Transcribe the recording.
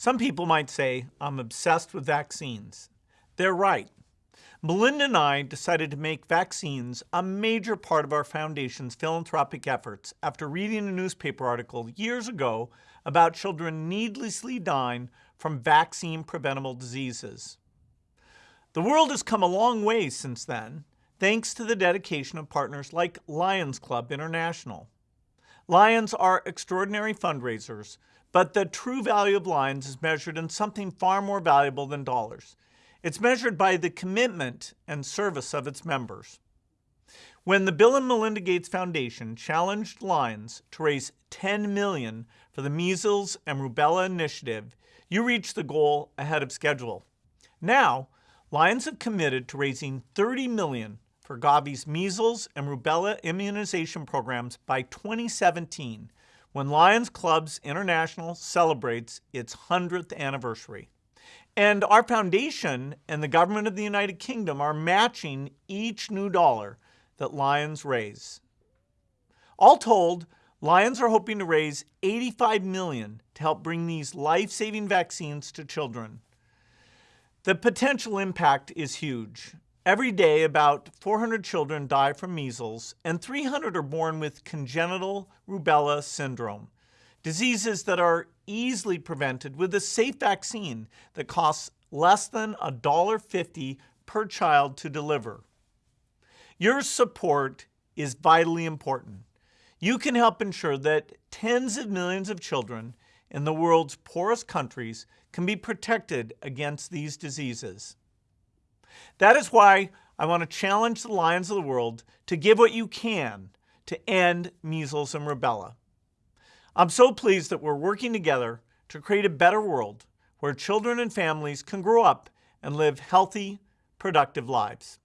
Some people might say I'm obsessed with vaccines. They're right. Melinda and I decided to make vaccines a major part of our foundation's philanthropic efforts after reading a newspaper article years ago about children needlessly dying from vaccine-preventable diseases. The world has come a long way since then, thanks to the dedication of partners like Lions Club International. Lions are extraordinary fundraisers but the true value of Lions is measured in something far more valuable than dollars. It's measured by the commitment and service of its members. When the Bill and Melinda Gates Foundation challenged Lions to raise 10 million for the Measles and Rubella Initiative, you reached the goal ahead of schedule. Now, Lions have committed to raising 30 million for Gavi's measles and rubella immunization programs by 2017, when Lions Clubs International celebrates its 100th anniversary. And our foundation and the government of the United Kingdom are matching each new dollar that Lions raise. All told, Lions are hoping to raise 85 million to help bring these life-saving vaccines to children. The potential impact is huge. Every day, about 400 children die from measles, and 300 are born with congenital rubella syndrome, diseases that are easily prevented with a safe vaccine that costs less than $1.50 per child to deliver. Your support is vitally important. You can help ensure that tens of millions of children in the world's poorest countries can be protected against these diseases. That is why I want to challenge the Lions of the world to give what you can to end measles and rubella. I'm so pleased that we're working together to create a better world where children and families can grow up and live healthy, productive lives.